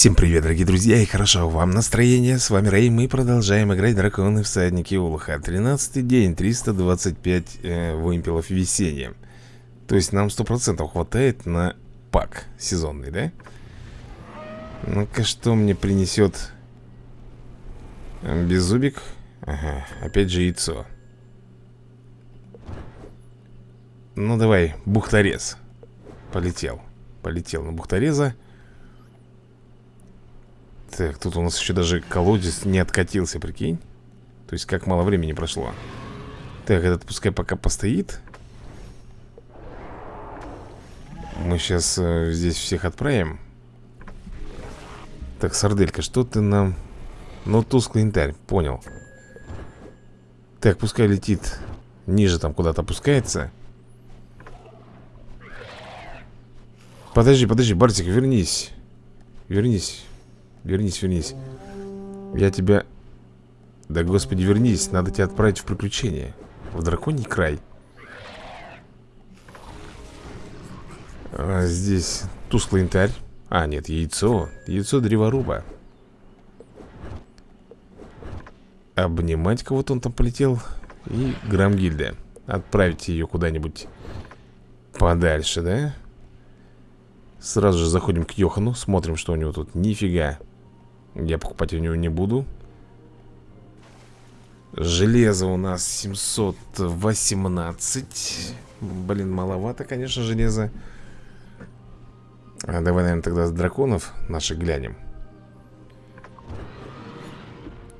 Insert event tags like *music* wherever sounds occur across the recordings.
Всем привет, дорогие друзья, и хорошо вам настроение. С вами Рэй, мы продолжаем играть Драконы Всадники Улуха. 13 день, 325 э, вымпелов весенния. То есть нам 100% хватает на пак сезонный, да? Ну-ка, что мне принесет Беззубик? Ага, опять же яйцо. Ну давай, бухторез. Полетел. Полетел на бухтореза. Так, тут у нас еще даже колодец не откатился, прикинь. То есть как мало времени прошло. Так, этот пускай пока постоит. Мы сейчас э, здесь всех отправим. Так, сарделька, что ты нам... Ну, тусклый янтарь, понял. Так, пускай летит Ниже там куда-то опускается. Подожди, подожди, Бартик, вернись. Вернись Вернись, вернись. Я тебя... Да господи, вернись. Надо тебя отправить в приключение. В драконий край. А Здесь тусклый янтарь. А, нет, яйцо. Яйцо древоруба. Обнимать кого-то он там полетел. И Грамгильда. Отправить ее куда-нибудь Подальше, да? Сразу же заходим к Йохану. Смотрим, что у него тут. Нифига я покупать у него не буду. Железо у нас 718 Блин, маловато, конечно, железо а Давай, наверное, тогда с драконов наших глянем.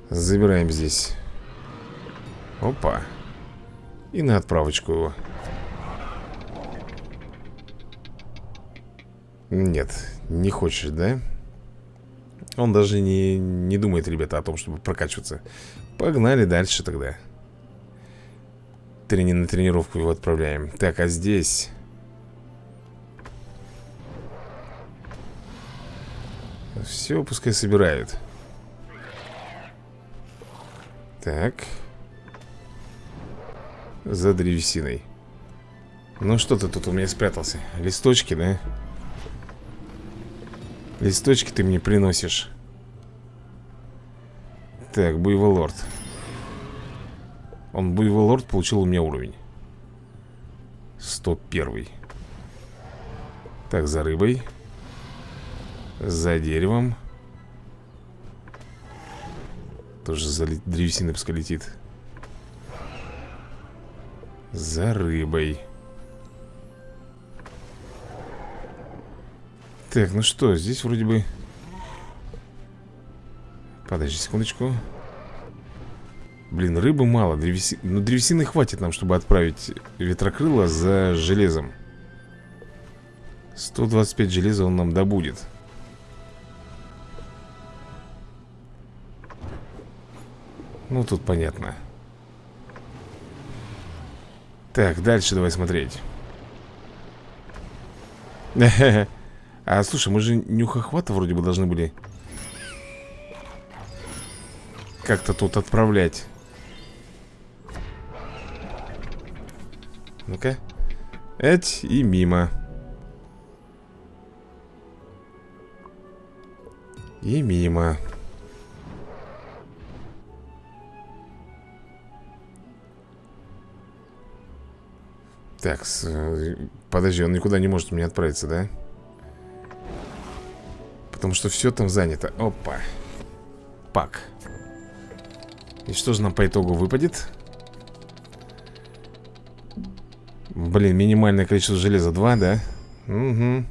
Забираем здесь. Опа. И на отправочку его. Нет, не хочешь, да? Он даже не, не думает, ребята, о том, чтобы прокачиваться. Погнали дальше тогда. Трени на тренировку его отправляем. Так, а здесь... Все, пускай собирают. Так. За древесиной. Ну что ты тут у меня спрятался? Листочки, да? Листочки ты мне приносишь. Так, Буйволорд Он, Буйволорд, получил у меня уровень. 101 Так, за рыбой. За деревом. Тоже за древесиной пускай летит. За рыбой Так, ну что, здесь вроде бы... Подожди секундочку. Блин, рыбы мало. Древеси... Ну, древесины хватит нам, чтобы отправить ветрокрыло за железом. 125 железа он нам добудет. Ну, тут понятно. Так, дальше давай смотреть. *laughs* А, слушай, мы же нюхохвата вроде бы должны были Как-то тут отправлять. Ну-ка. Эть и мимо. И мимо. Так, подожди, он никуда не может мне отправиться, да? Потому что все там занято. Опа. Пак. И что же нам по итогу выпадет? Блин, минимальное количество железа. 2, да? Угу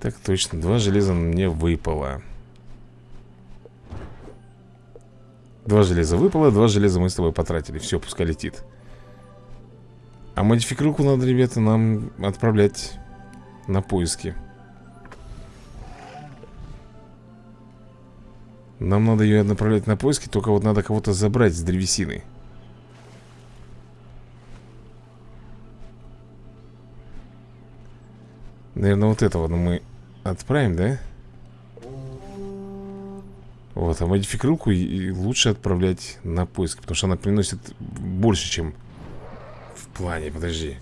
Так точно, два железа мне выпало. Два железа выпало, два железа мы с тобой потратили. Все, пускай летит. А модификруку надо, ребята, нам отправлять на поиски Нам надо ее направлять на поиски Только вот надо кого-то забрать с древесины Наверное, вот этого мы отправим, да? Вот, а модификрилку лучше отправлять на поиски Потому что она приносит больше, чем в плане Подожди.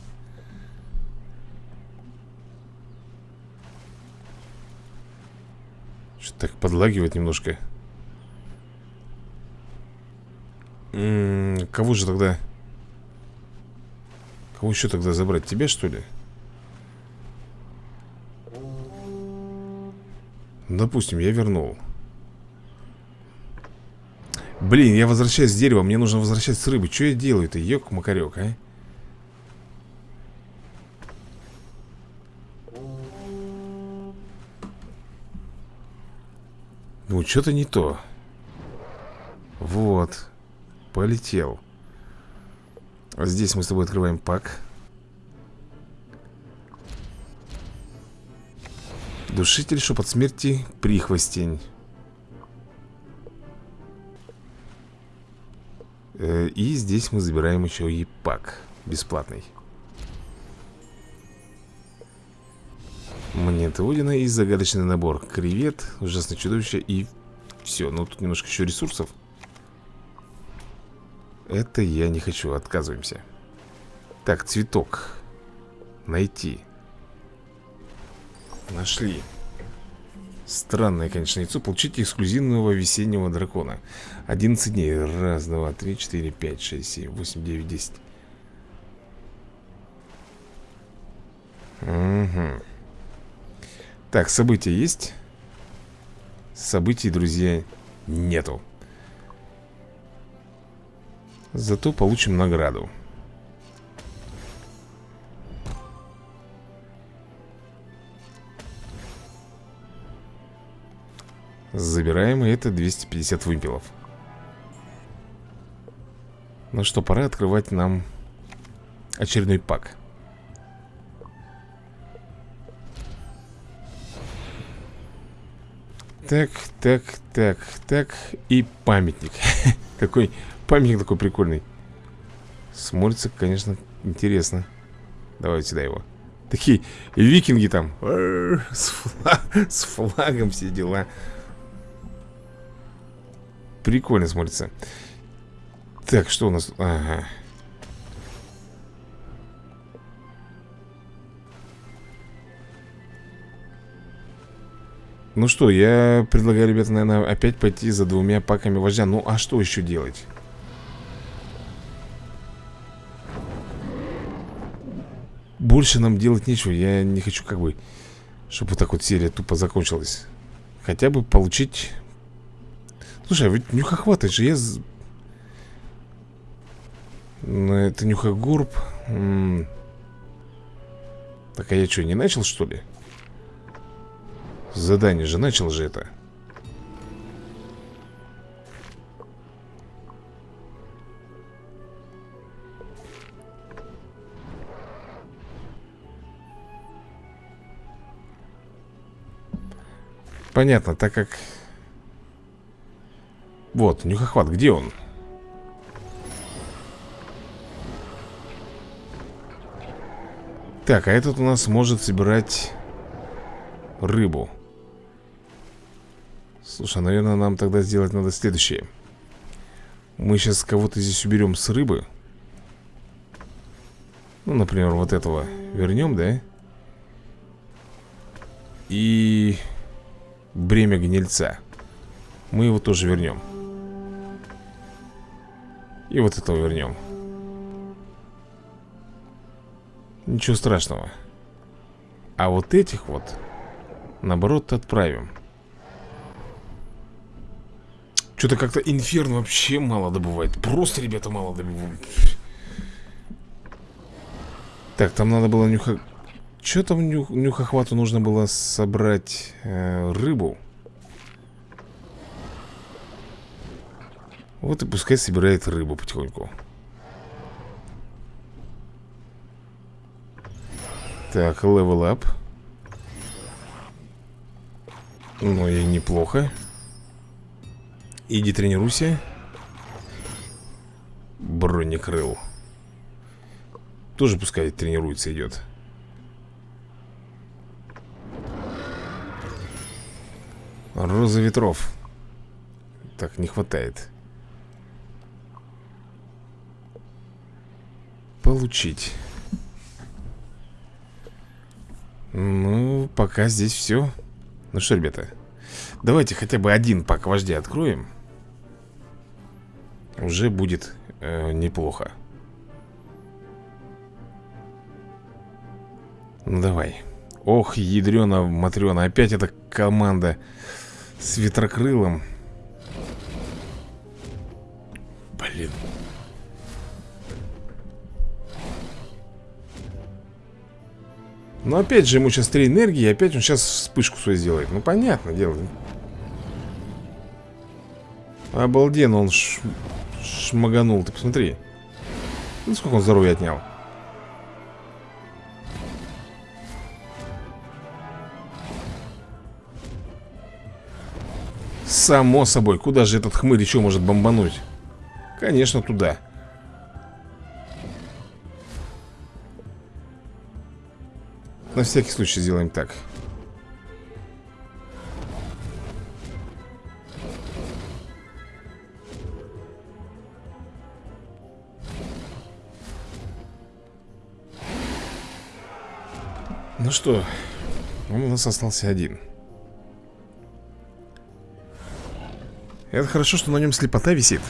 Так подлагивает немножко Кого же тогда Кого еще тогда забрать? Тебя что ли? Допустим, я вернул Блин, я возвращаюсь с дерева Мне нужно возвращаться с рыбы Что я делаю-то? Ёк-макарёк, а? Ну, что-то не то Вот Полетел. Здесь мы с тобой открываем пак. Душитель, шепот смерти, прихвостень. Э, И здесь мы забираем еще и пак. Бесплатный. Монеты Одина и загадочный набор Кревет, ужасное чудовище и все Ну тут немножко еще ресурсов Это я не хочу, отказываемся. Так, цветок. Найти. Нашли. Странное, конечно, яйцо. Получить эксклюзивного весеннего дракона. 11 дней. Раз, два, три, четыре, пять, шесть, семь, восемь, девять, десять. Угу Так, события есть? Событий, друзья, нету Зато получим награду. Забираем, и это 250 вымпелов. Ну что, пора открывать нам очередной пак. Так, так, так, так. И памятник. *laughs* Какой памятник такой прикольный. Смотрится, конечно, интересно. Давай сюда его. Такие викинги там. С, флаг, с флагом все дела. Прикольно смотрится. Так, что у нас? Ага. Ну что, я предлагаю, ребята, наверное, опять пойти за двумя паками вождя. Ну, а что еще делать? Больше нам делать нечего Я не хочу как бы Чтобы вот так вот серия тупо закончилась Хотя бы получить Слушай, а ведь нюхохват, же я... Ну, это нюхогорб. М -м. Так, а я что, не начал, что ли? Задание же начал же это. Понятно, так как вот, нюхохват, где он? Так, а этот у нас может собирать рыбу Слушай, наверное, нам тогда сделать надо следующее Мы сейчас кого-то здесь уберем с рыбы Ну, например, вот этого вернем, да? И бремя гнильца. Мы его тоже вернем. И вот этого вернем. Ничего страшного. А вот этих вот Наоборот отправим. Что-то как-то инферн вообще мало добывает. Просто, ребята, мало добывает Так, там надо было нюха... Что там нюх... нюхохвату нужно было собрать э, рыбу? Вот и пускай собирает рыбу потихоньку. Так, level up Ну и неплохо. Иди тренируйся. Бронекрыл. Тоже пускай тренируется идет Роза ветров. Так, не хватает. Получить. Ну, пока здесь все Ну что, ребята Давайте хотя бы один пак вождя откроем. Уже будет э, неплохо. Ну давай. Ох, ядрена Матрена Опять эта команда С ветрокрылом Блин. Но опять же ему сейчас три энергии И опять он сейчас вспышку свою сделает. Ну понятно дело. Обалденно он ш... шмаганул. Ты посмотри. Ну сколько он здоровья отнял Само собой, куда же этот хмырь еще может бомбануть? Конечно, туда. На всякий случай сделаем так. Ну что, он у нас остался один Это хорошо, что на нем слепота висит.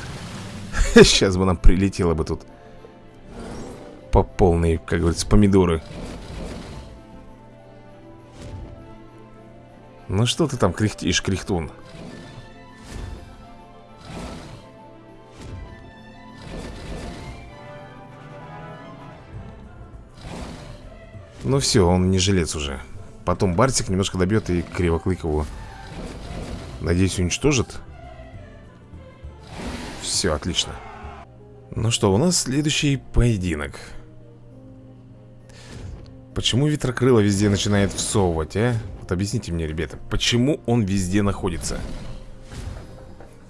*laughs* Сейчас бы нам прилетело бы тут По полной, как говорится, помидоры. Ну что ты там кряхтишь, кряхтун? Ну все, он не жилец уже. Потом Бартик немножко добьет и Кривоклыкову Надеюсь, уничтожит все, отлично Ну что, у нас следующий поединок Почему ветрокрыло везде начинает всовывать, а? Вот объясните мне, ребята Почему он везде находится?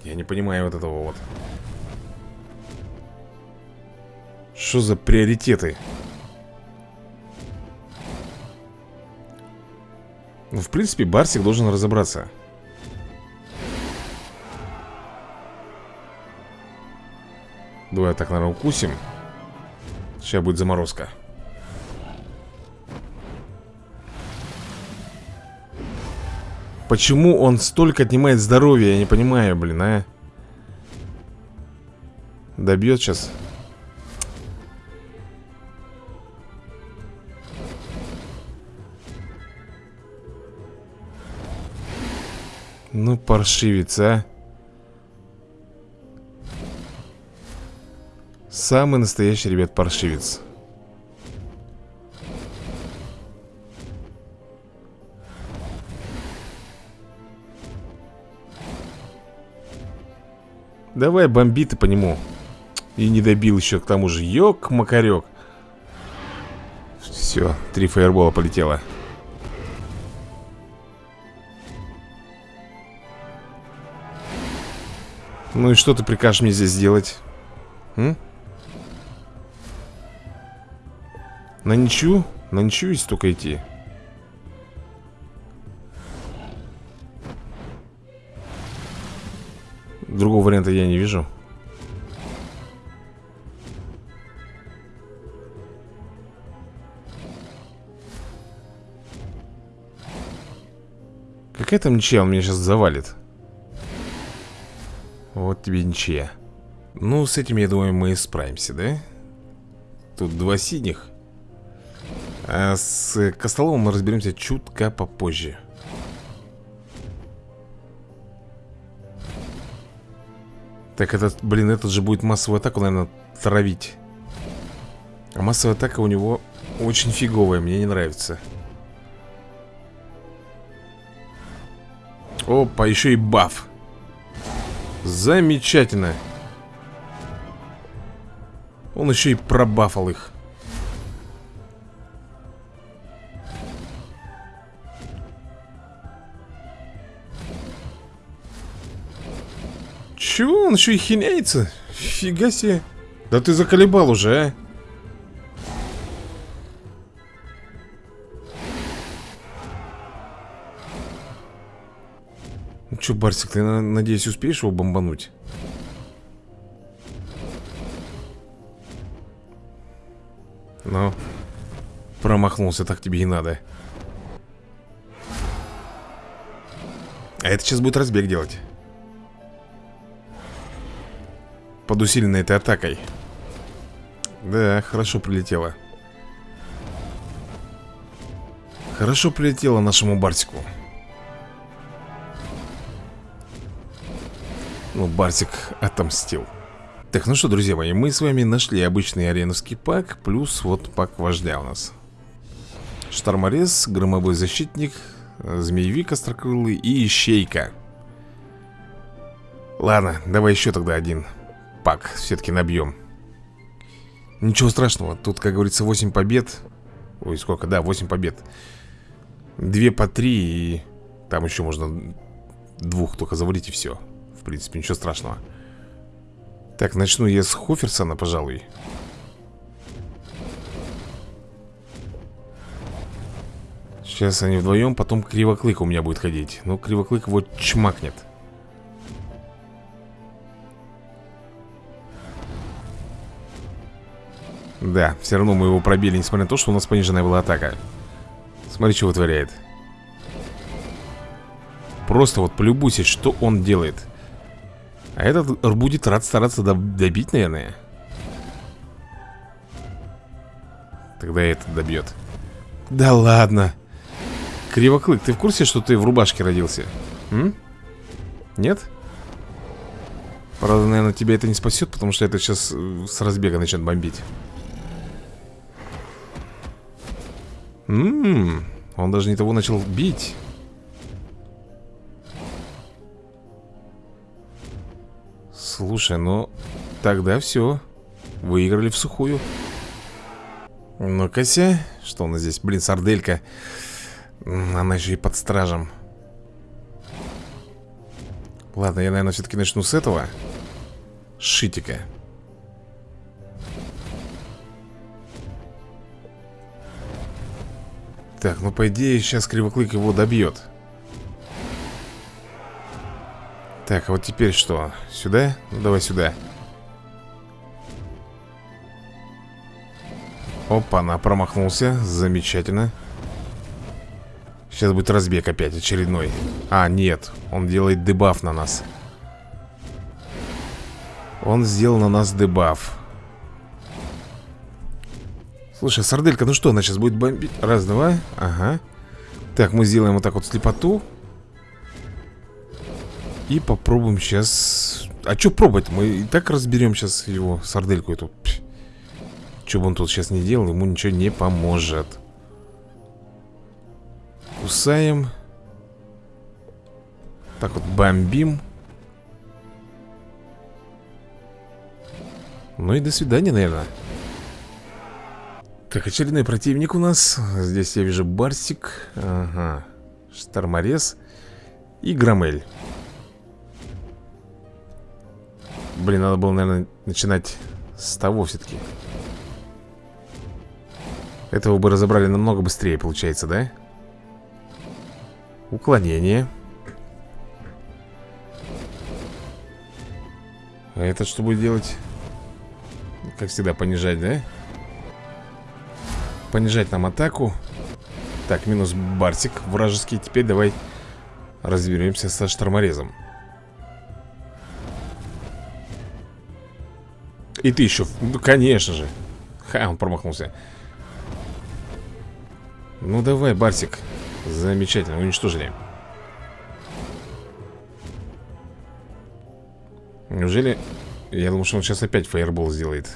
Я не понимаю вот этого вот Что за приоритеты? Ну, в принципе, Барсик должен разобраться Давай так, наверное, укусим. Сейчас будет заморозка. Почему он столько отнимает здоровья, я не понимаю, блин, а? Добьет сейчас Ну, паршивец, а Самый настоящий, ребят, паршивец Давай бомби ты по нему И не добил еще к тому же Ёк-макарек Все, три фаербола полетело Ну и что ты прикажешь мне здесь сделать? М? На ничью? На ничью есть только идти Другого варианта я не вижу Какая там ничья? Он меня сейчас завалит Вот тебе ничья Ну, с этим, я думаю, мы справимся, да? Тут два синих с Костоловым мы разберемся чутка попозже. Так этот, блин, этот же будет массовую атаку, наверное, травить. А массовая атака у него очень фиговая, мне не нравится. Опа, еще и баф. Замечательно. Он еще и пробафал их. Чего? Он еще и хиняется? Фига себе. Да ты заколебал уже, а? Ну что, Барсик, ты, надеюсь, успеешь его бомбануть? Ну, промахнулся, так тебе и надо. А это сейчас будет разбег делать Под усиленной этой атакой. Да, хорошо прилетело. Хорошо прилетело нашему Барсику Ну, Барсик отомстил. Так, ну что, друзья мои, мы с вами нашли обычный ареновский пак Плюс вот пак вождя у нас. Шторморез, громовой защитник Змеевик острокрылый и ищейка. Ладно, давай еще тогда один пак все-таки набьем Ничего страшного, тут, как говорится, 8 побед. Ой, сколько, да, 8 побед. Две по три и там еще можно двух только завалить и все В принципе, ничего страшного. Так, начну я с Хоферсона, пожалуй. Сейчас они вдвоем, потом Кривоклык у меня будет ходить. Ну, Кривоклык вот чмакнет Да, все равно мы его пробили, несмотря на то, что у нас пониженная была атака. Смотри, что вытворяет. Просто вот полюбуйся, что он делает. А этот будет рад стараться добить, наверное. Тогда этот добьет. Да ладно. Кривоклык, ты в курсе, что ты в рубашке родился? М? Нет? Правда, наверное, тебя это не спасет, потому что это сейчас э, с разбега начнет бомбить Ммм, он даже не того начал бить. Слушай, ну тогда все. Выиграли в сухую. Ну-ка Что у нас здесь? Блин, сарделька. Она еще и под стражем. Ладно, я, наверное, все-таки начну с этого. Шитика. Так, ну по идее сейчас Кривоклык его добьет. Так, а вот теперь что? Сюда? Ну давай сюда. Опа, она промахнулся. Замечательно. Сейчас будет разбег опять очередной. А, нет, он делает дебаф на нас. Он сделал на нас дебаф Слушай, сарделька, ну что, она сейчас будет бомбить? Раз, два, ага. Так, мы сделаем вот так вот слепоту. И попробуем сейчас А что пробовать? Мы и так разберем сейчас его сардельку эту. Что бы он тут сейчас не делал, ему ничего не поможет. Кусаем. Так вот, бомбим. Ну и до свидания, наверное так, очередной противник у нас Здесь я вижу Барсик Ага Шторморез И Громель Блин, надо было, наверное, начинать с того все-таки Этого бы разобрали намного быстрее, получается, да? Уклонение А этот что будет делать? Как всегда, понижать, да? Понижать нам атаку. Так, минус Барсик вражеский. Теперь давай разберемся со шторморезом. И ты еще, ну конечно же. Ха, он промахнулся. Ну давай, Барсик Замечательно, уничтожили. Неужели... Я думал, что он сейчас опять фаербол сделает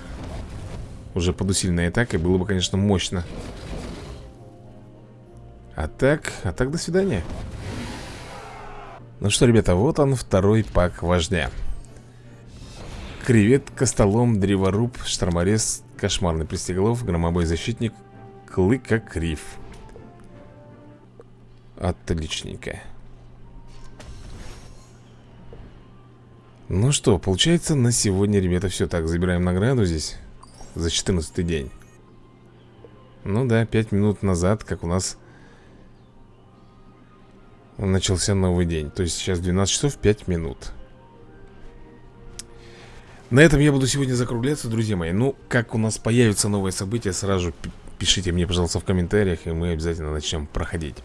уже под усиленной атакой было бы, конечно, мощно. А так, а так до свидания. Ну что, ребята, вот он второй пак вождя. Кревет, Костолом, Древоруб, Шторморез, Кошмарный Пристеголов, Громобой Защитник, Клыка Крив Отличненько. Ну что, получается на сегодня, ребята, все так Забираем награду здесь за 14 день Ну да, 5 минут назад, как у нас Начался новый день То есть сейчас 12 часов 5 минут На этом я буду сегодня закругляться, друзья мои Ну, как у нас появятся новые события Сразу пишите мне, пожалуйста, в комментариях, и мы обязательно начнем проходить.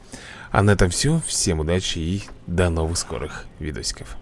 А на этом все. Всем удачи и до новых скорых видосиков.